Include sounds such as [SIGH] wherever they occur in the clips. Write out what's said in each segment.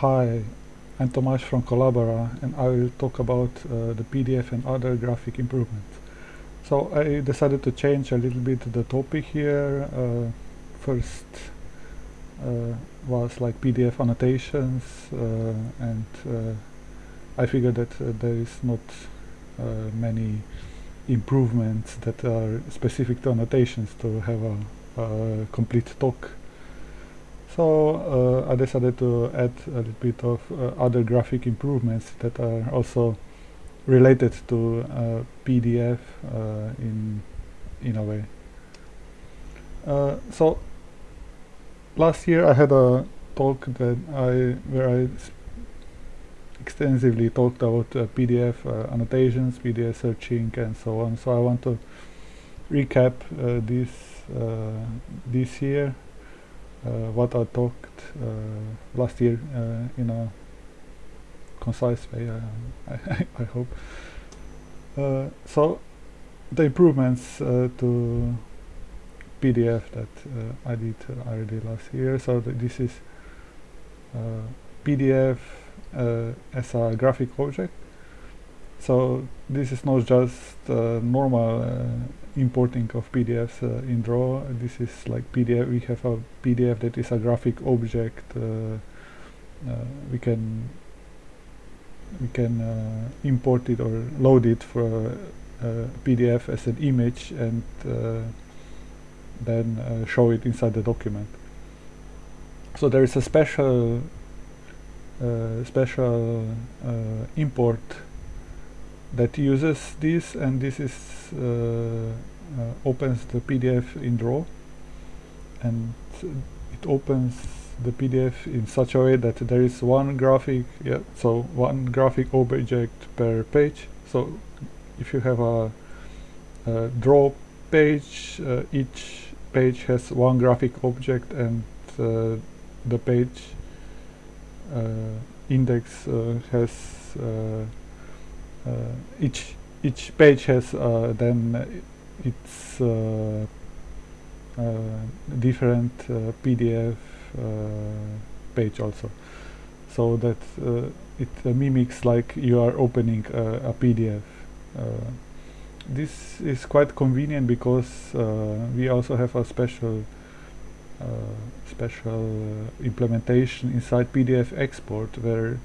Hi, I'm Tomasz from Collabora and I will talk about uh, the PDF and other graphic improvements. So I decided to change a little bit the topic here. Uh, first uh, was like PDF annotations uh, and uh, I figured that uh, there is not many improvements that are specific to annotations to have a, a complete talk so uh, I decided to add a little bit of uh, other graphic improvements that are also related to uh, PDF uh, in in a way. Uh, so last year I had a talk that I where I extensively talked about uh, PDF annotations, PDF searching, and so on. So I want to recap this this year what I talked uh, last year uh, in a concise way, I, [LAUGHS] I hope. so the improvements to PDF that I did already last year. So th this is PDF as a graphic object so this is not just uh, normal uh, importing of PDFs uh, in Draw. This is like PDF. We have a PDF that is a graphic object. Uh, uh, we can we can uh, import it or load it for PDF as an image and then show it inside the document. So there is a special special import that uses this and this is uh, uh, opens the PDF in Draw. And it opens the PDF in such a way that there is one graphic yeah so one graphic object per page. So if you have a, a draw page uh, each page has one graphic object and uh, the page uh, index uh, has each each page has uh, then its uh, different PDF page also. So that it mimics like you are opening a PDF this is quite convenient because uh, we also have a special uh, special uh, implementation inside PDF export where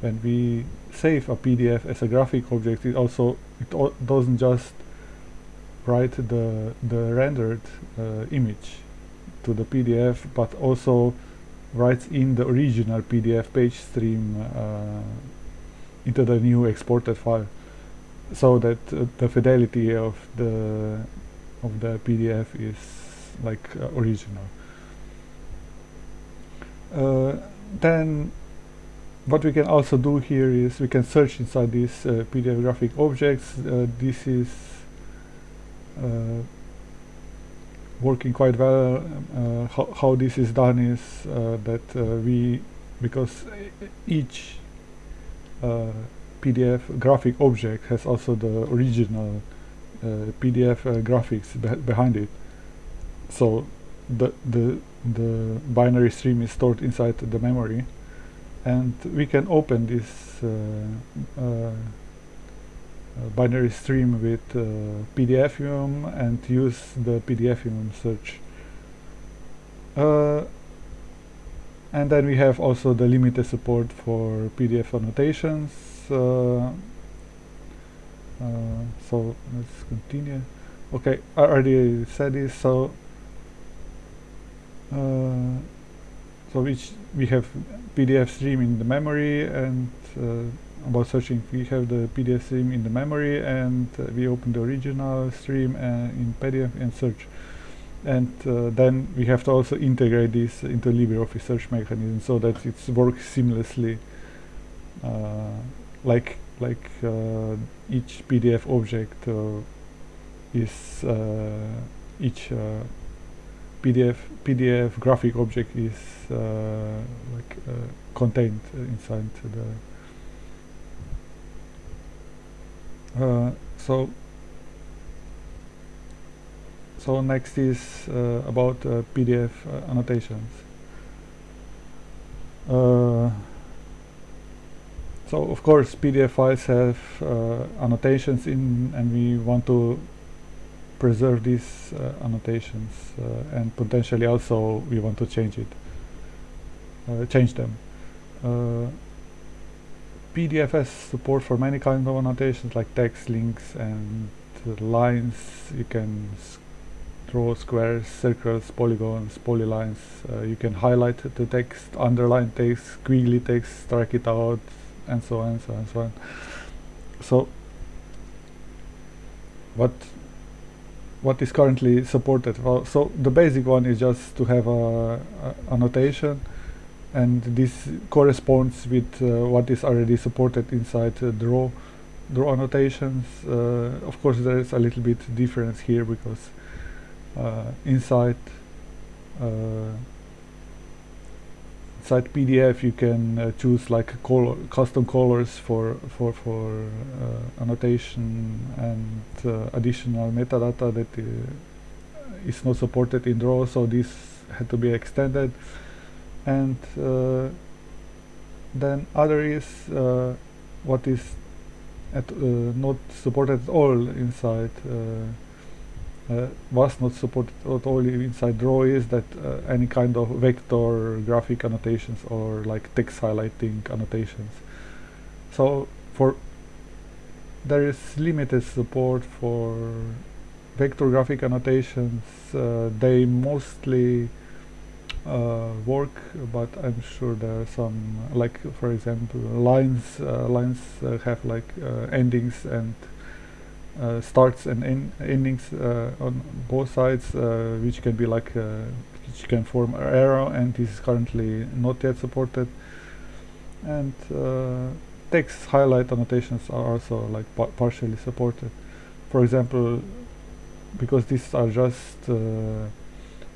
when we save a PDF as a graphic object, it also it doesn't just write the the rendered uh, image to the PDF, but also writes in the original PDF page stream uh, into the new exported file, so that uh, the fidelity of the of the PDF is like uh, original. Uh, then what we can also do here is we can search inside these uh, PDF graphic objects. Uh, this is uh, working quite well. Uh, how, how, this is done is uh, that uh, we, because each PDF graphic object has also the original PDF graphics be behind it. So the, the, the binary stream is stored inside the memory and we can open this uh, uh, binary stream with uh, PDFium and use the PDFium search. and then we have also the limited support for PDF annotations. so let's continue. Okay, I already said this. So uh, so which we have PDF stream in the memory and uh, about searching we have the PDF stream in the memory and uh, we open the original stream uh, in PDF and search. And uh, then we have to also integrate this into LibreOffice search mechanism so that it works seamlessly uh, like like each PDF object is each PDF PDF graphic object is uh, like uh, contained inside the uh, so so next is uh, about uh, PDF uh, annotations. So of course PDF files have annotations in and we want to preserve these uh, annotations uh, and potentially also we want to change it uh, change them. PDF has support for many kinds of annotations like text links and lines. You can draw squares circles polygons polylines. Uh, you can highlight the text underline text squiggly text strike it out and so on and so on and so on. So what what is currently supported. Well so the basic one is just to have a, a annotation and this corresponds with uh, what is already supported inside uh, draw draw annotations. Uh, of course there is a little bit difference here because uh, inside uh, inside PDF you can uh, choose like color custom colors for for for annotation and additional metadata that is not supported in draw so this had to be extended. And uh, then other is uh, what is at, uh, not supported at all inside uh, was not supported at all inside draw is that any kind of vector graphic annotations or like text highlighting annotations. So for there is limited support for vector graphic annotations. Uh, they mostly uh, work but I'm sure there are some like for example lines uh, lines uh, have like uh, endings and uh, starts and en endings uh, on both sides which can be like which can form an arrow and this is currently not yet supported. And text highlight annotations are also like pa partially supported. For example because these are just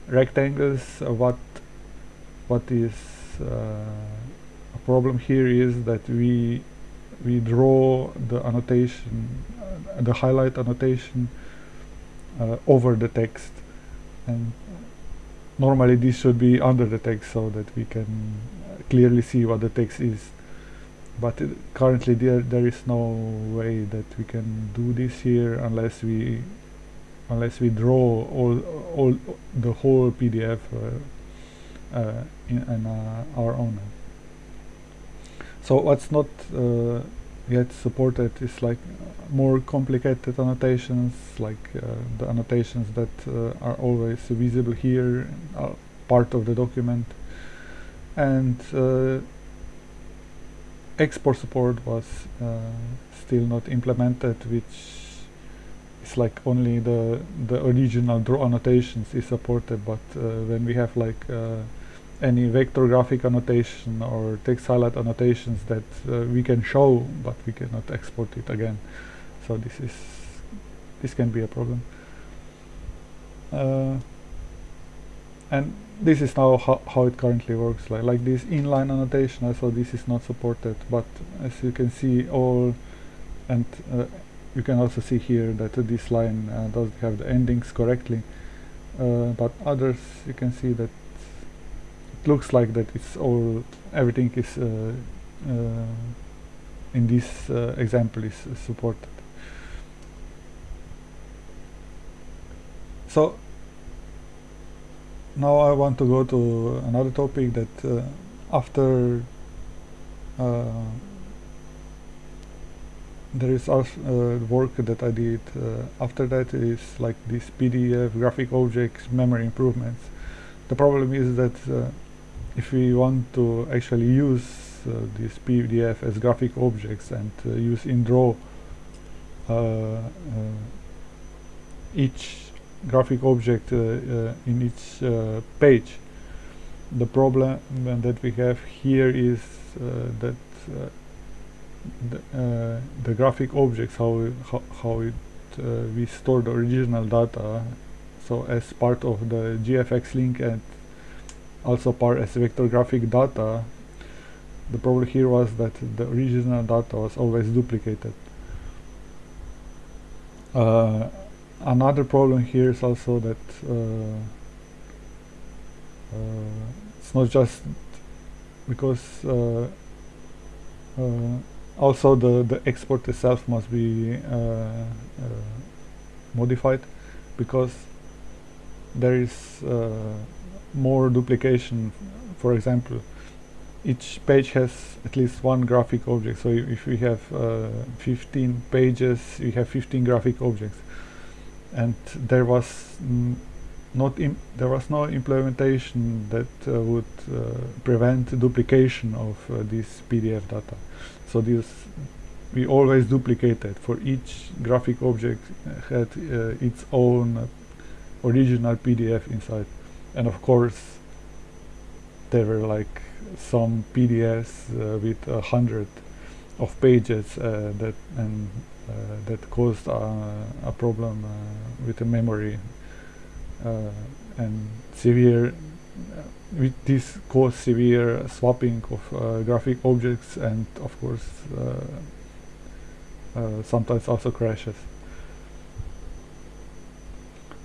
rectangles what what is uh, a problem here is that we we draw the annotation uh, the highlight annotation uh, over the text and normally this should be under the text so that we can clearly see what the text is but currently there there is no way that we can do this here unless we unless we draw all all the whole PDF uh, uh, in, in uh, our own. So what's not uh, yet supported is like more complicated annotations, like the annotations that are always visible here, are part of the document, and export support was uh, still not implemented which is like only the the original draw annotations is supported. But uh, when we have like uh, any vector graphic annotation or text highlight annotations that uh, we can show but we cannot export it again so this is this can be a problem. Uh, and this is now ho how it currently works like like this inline annotation so this is not supported but as you can see all and uh, you can also see here that this line uh, doesn't have the endings correctly uh, but others you can see that it looks like that it's all everything is uh, uh, in this uh, example is supported so now I want to go to another topic that uh, after uh, there is also uh, work that I did after that is like this PDF graphic objects memory improvements. The problem is that if we want to actually use uh, this PDF as graphic objects and uh, use in draw uh, uh, each graphic object uh, uh, in each page. The problem that we have here is that the, the, graphic objects how how, how it we store the original data so as part of the GFX link and also part as vector graphic data the problem here was that the original data was always duplicated. Uh, another problem here is also that uh, uh, it's not just because uh, uh, also the the export itself must be modified because there is more duplication. For example each page has at least one graphic object. So if we have uh, 15 pages we have 15 graphic objects and there was not there was no implementation that uh, would uh, prevent duplication of uh, this PDF data. So this we always duplicated for each graphic object had uh, its own original PDF inside. And of course there were like some PDFs uh, with a hundred of pages uh, that and that caused a problem with the memory and severe with this caused severe swapping of uh, graphic objects and of course uh, uh, sometimes also crashes.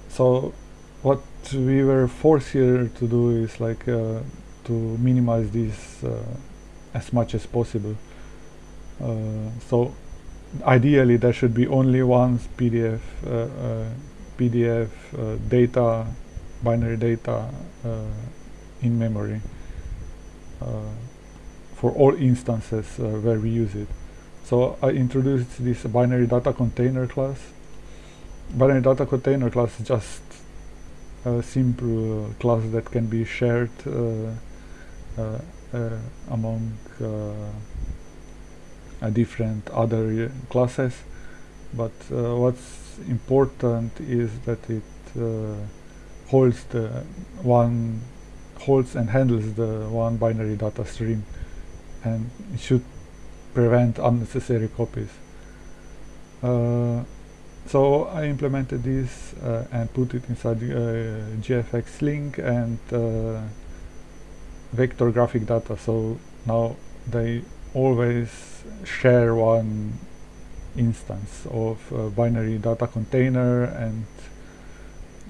So what we were forced here to do is like to minimize this uh, as much as possible. Uh, so ideally there should be only one PDF uh, PDF data binary data in memory for all instances where we use it. So I introduced this binary data container class. Binary data container class is just a simple class that can be shared uh, uh, uh, among uh, different other classes but what's important is that it holds the one holds and handles the one binary data stream and it should prevent unnecessary copies. Uh, so I implemented this uh, and put it inside uh, GFX link and vector graphic data so now they always share one instance of binary data container and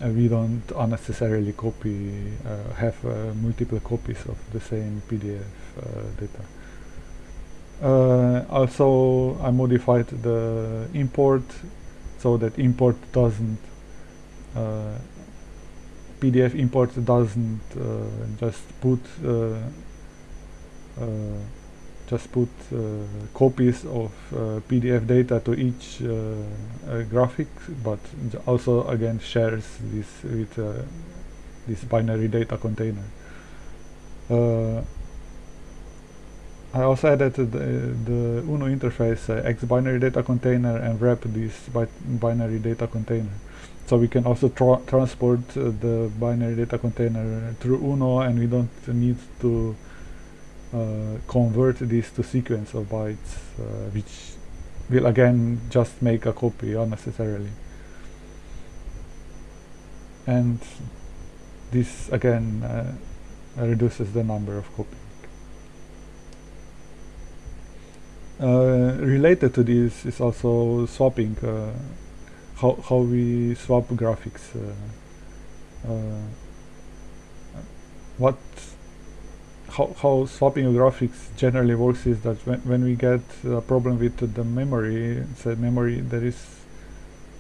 uh, we don't unnecessarily copy uh, have uh, multiple copies of the same PDF uh, data. Uh, also I modified the import so that import doesn't uh, PDF import doesn't just put just put copies of PDF data to each graphic, but also again shares this with this binary data container. I also added the, the UNO interface uh, X binary data container and wrap this bi binary data container so we can also tra transport uh, the binary data container through UNO and we don't need to uh, convert this to sequence of bytes uh, which will again just make a copy unnecessarily and this again uh, reduces the number of copies uh, related to this is also swapping uh, how how we swap graphics. Uh, uh, what how how swapping graphics generally works is that when when we get a problem with the memory, say memory there is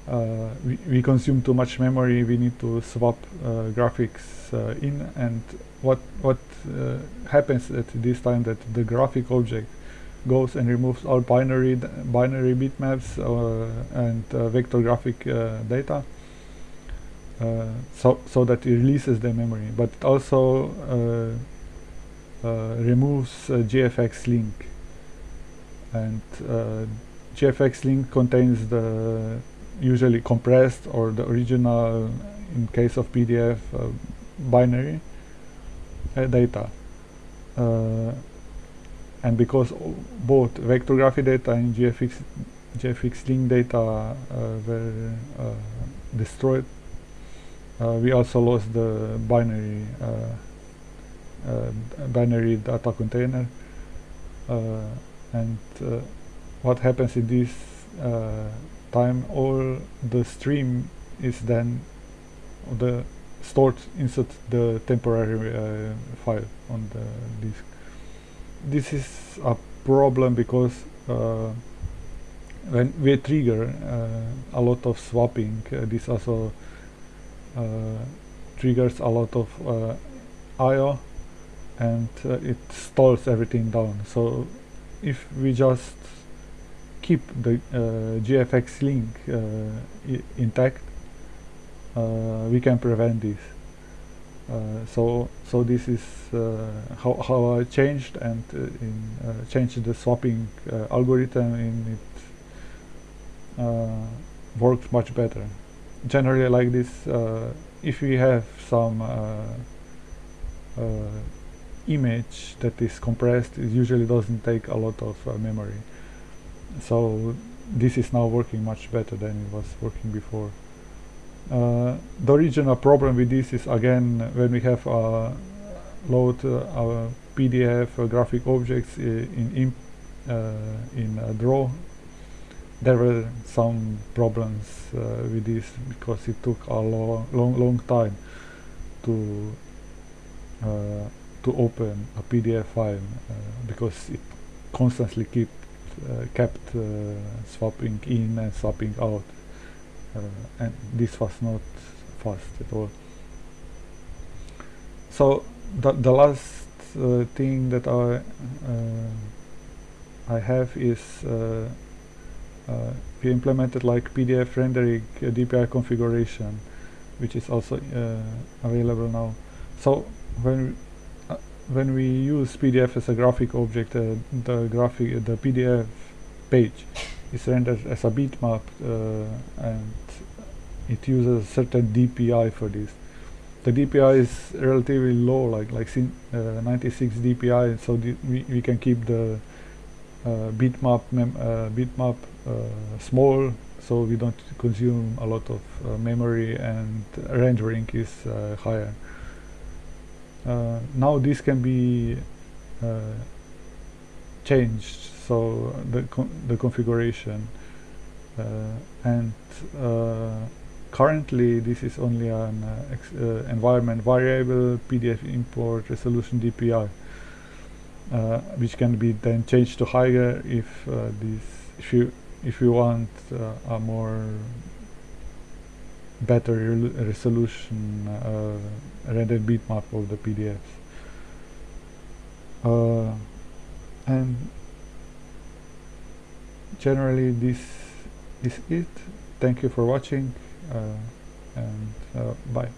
uh, we, we consume too much memory we need to swap uh, graphics uh, in. And what what uh, happens at this time that the graphic object goes and removes all binary binary bitmaps uh, and uh, vector graphic data so so that it releases the memory. But it also removes GFX link. And GFX link contains the usually compressed or the original in case of PDF uh, binary uh, data. Uh, and because both vector graphic data and GFX GFX link data uh, were uh, destroyed, uh, we also lost the binary binary data container. And what happens in this time all the stream is then the stored inside the temporary uh, file on the disk. This is a problem because uh, when we trigger uh, a lot of swapping uh, this also uh, triggers a lot of uh, IO and uh, it stalls everything down. So if we just keep the uh, GFX link uh, intact uh, we can prevent this. So so this is how, how I changed and in changed the swapping algorithm in it works much better. Generally like this uh, if we have some uh, uh, image that is compressed it usually doesn't take a lot of memory. So this is now working much better than it was working before. Uh, the original problem with this is again when we have uh, load uh, our PDF graphic objects in in, in draw there were some problems uh, with this because it took a long long long time to uh, to open a PDF file uh, because it constantly kept uh, kept uh, swapping in and swapping out uh, and this was not fast at all. So the, the last thing that I I have is uh, we implemented like PDF rendering uh, DPI configuration which is also uh, available now. So when when we use PDF as a graphic object, uh, the graphic, the PDF page is rendered as a bitmap, uh, and it uses a certain DPI for this. The DPI is relatively low, like like uh, 96 DPI, so we we can keep the bitmap bitmap uh, small so we don't consume a lot of uh, memory and rendering is uh, higher. Now this can be changed so the con the configuration. And currently this is only an uh, uh, environment variable PDF import resolution DPI uh, which can be then changed to higher if this if you if you want uh, a more better resolution uh, rendered bitmap of the PDFs. Uh, and generally this is it. Thank you for watching uh, and uh, bye.